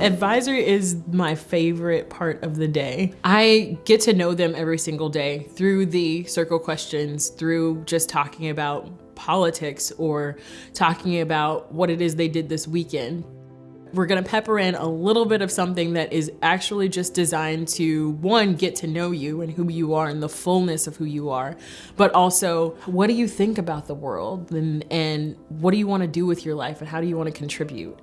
Advisory is my favorite part of the day. I get to know them every single day through the circle questions, through just talking about politics or talking about what it is they did this weekend. We're gonna pepper in a little bit of something that is actually just designed to, one, get to know you and who you are and the fullness of who you are, but also, what do you think about the world and, and what do you wanna do with your life and how do you wanna contribute?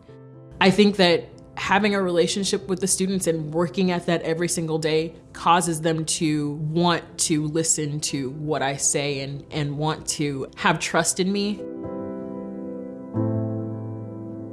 I think that having a relationship with the students and working at that every single day causes them to want to listen to what I say and, and want to have trust in me.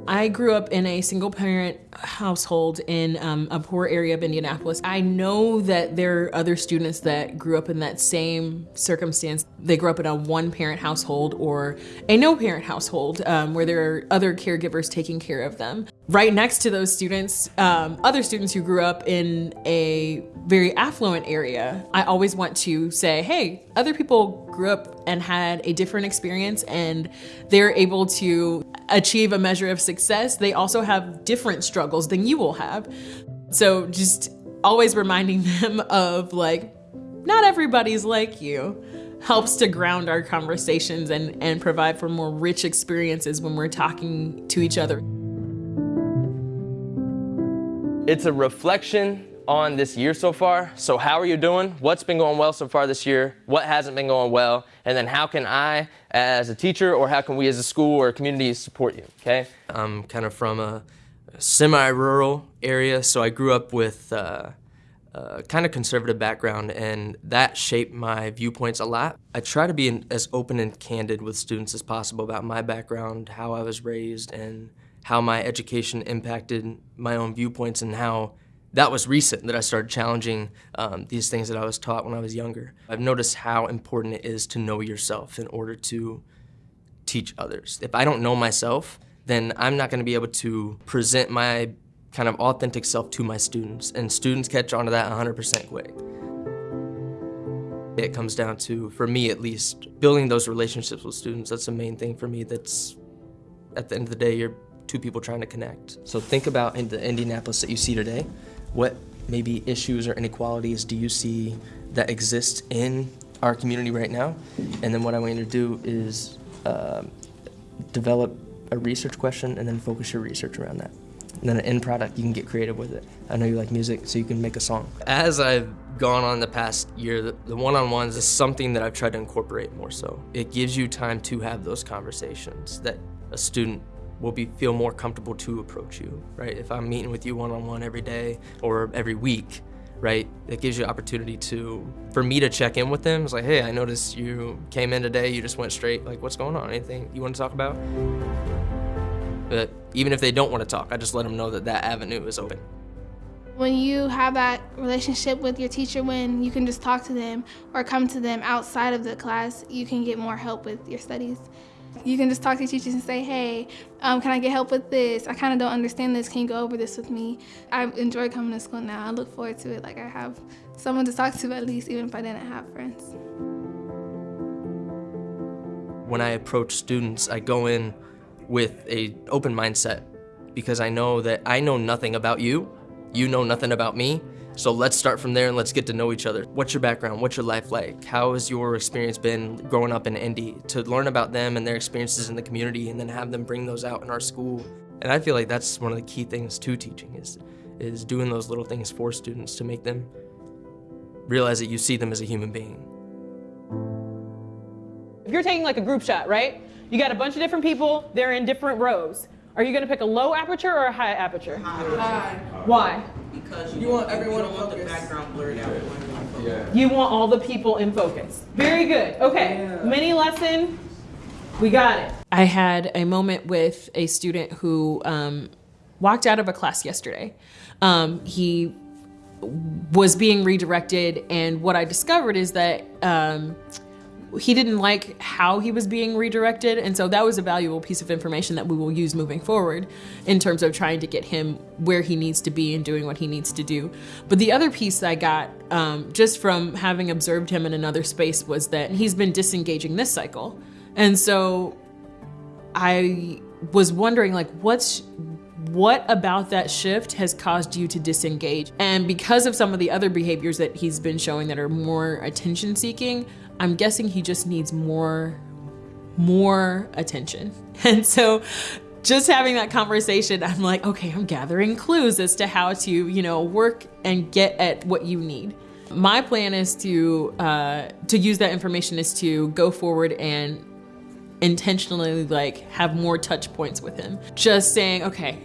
I grew up in a single parent household in um, a poor area of Indianapolis. I know that there are other students that grew up in that same circumstance. They grew up in a one parent household or a no parent household um, where there are other caregivers taking care of them. Right next to those students, um, other students who grew up in a very affluent area, I always want to say, hey, other people grew up and had a different experience and they're able to achieve a measure of success, they also have different struggles than you will have. So just always reminding them of like, not everybody's like you helps to ground our conversations and, and provide for more rich experiences when we're talking to each other. It's a reflection on this year so far. So how are you doing? What's been going well so far this year? What hasn't been going well? And then how can I, as a teacher, or how can we as a school or a community support you, okay? I'm kind of from a semi-rural area, so I grew up with uh, a kind of conservative background, and that shaped my viewpoints a lot. I try to be as open and candid with students as possible about my background, how I was raised, and how my education impacted my own viewpoints and how that was recent that I started challenging um, these things that I was taught when I was younger. I've noticed how important it is to know yourself in order to teach others. If I don't know myself, then I'm not going to be able to present my kind of authentic self to my students, and students catch on to that 100% quick. It comes down to, for me at least, building those relationships with students. That's the main thing for me that's, at the end of the day, you're two people trying to connect. So think about in the Indianapolis that you see today what maybe issues or inequalities do you see that exist in our community right now? And then what I want you to do is uh, develop a research question and then focus your research around that. And then an end product, you can get creative with it. I know you like music, so you can make a song. As I've gone on the past year, the, the one-on-ones is something that I've tried to incorporate more so. It gives you time to have those conversations that a student will be feel more comfortable to approach you, right? If I'm meeting with you one-on-one every day or every week, right? It gives you opportunity to, for me to check in with them. It's like, hey, I noticed you came in today, you just went straight, like, what's going on? Anything you want to talk about? But even if they don't want to talk, I just let them know that that avenue is open. When you have that relationship with your teacher, when you can just talk to them or come to them outside of the class, you can get more help with your studies. You can just talk to teachers and say, hey, um, can I get help with this? I kind of don't understand this. Can you go over this with me? I enjoy coming to school now. I look forward to it. Like I have someone to talk to at least, even if I didn't have friends. When I approach students, I go in with a open mindset because I know that I know nothing about you, you know nothing about me, so let's start from there and let's get to know each other. What's your background? What's your life like? How has your experience been growing up in Indy? To learn about them and their experiences in the community and then have them bring those out in our school. And I feel like that's one of the key things to teaching is, is doing those little things for students to make them realize that you see them as a human being. If you're taking like a group shot, right? You got a bunch of different people, they're in different rows. Are you gonna pick a low aperture or a high aperture? High. Why? Because you, want everyone to want the background blurred out. Yeah. You want all the people in focus. Very good. Okay. Yeah. Mini lesson. We got it. I had a moment with a student who um, walked out of a class yesterday. Um, he was being redirected, and what I discovered is that um, he didn't like how he was being redirected. And so that was a valuable piece of information that we will use moving forward in terms of trying to get him where he needs to be and doing what he needs to do. But the other piece I got um, just from having observed him in another space was that he's been disengaging this cycle. And so I was wondering like, what's what about that shift has caused you to disengage? And because of some of the other behaviors that he's been showing that are more attention seeking, I'm guessing he just needs more more attention. And so just having that conversation, I'm like, okay, I'm gathering clues as to how to, you know, work and get at what you need. My plan is to uh, to use that information is to go forward and intentionally like have more touch points with him. Just saying, okay,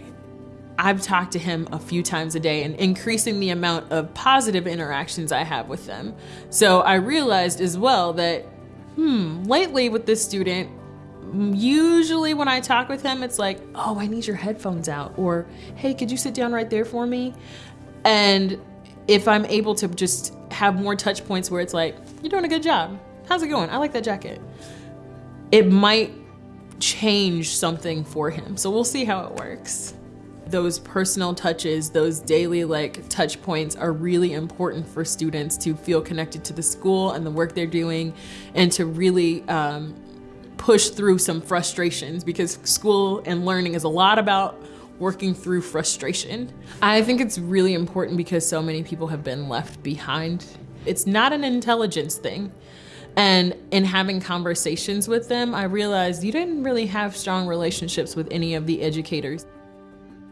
I've talked to him a few times a day and increasing the amount of positive interactions I have with them. So I realized as well that, hmm, lately with this student, usually when I talk with him, it's like, oh, I need your headphones out, or hey, could you sit down right there for me? And if I'm able to just have more touch points where it's like, you're doing a good job. How's it going? I like that jacket. It might change something for him. So we'll see how it works. Those personal touches, those daily like touch points are really important for students to feel connected to the school and the work they're doing and to really um, push through some frustrations because school and learning is a lot about working through frustration. I think it's really important because so many people have been left behind. It's not an intelligence thing. And in having conversations with them, I realized you didn't really have strong relationships with any of the educators.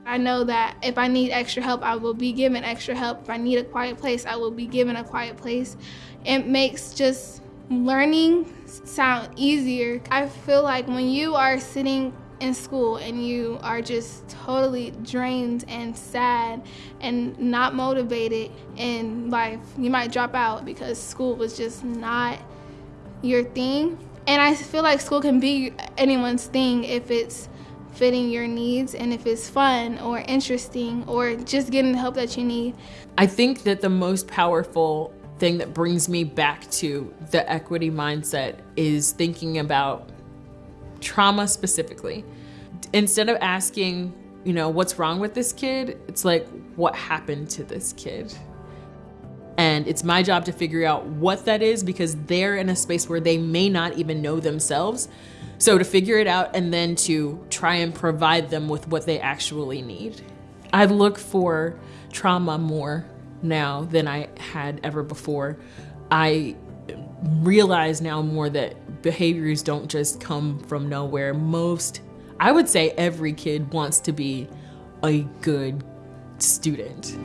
I know that if I need extra help, I will be given extra help. If I need a quiet place, I will be given a quiet place. It makes just learning sound easier. I feel like when you are sitting in school and you are just totally drained and sad and not motivated in life, you might drop out because school was just not your thing. And I feel like school can be anyone's thing if it's fitting your needs and if it's fun or interesting or just getting the help that you need. I think that the most powerful thing that brings me back to the equity mindset is thinking about trauma specifically. Instead of asking, you know, what's wrong with this kid, it's like, what happened to this kid? And it's my job to figure out what that is because they're in a space where they may not even know themselves. So to figure it out and then to try and provide them with what they actually need. I look for trauma more now than I had ever before. I realize now more that behaviors don't just come from nowhere. Most, I would say every kid wants to be a good student.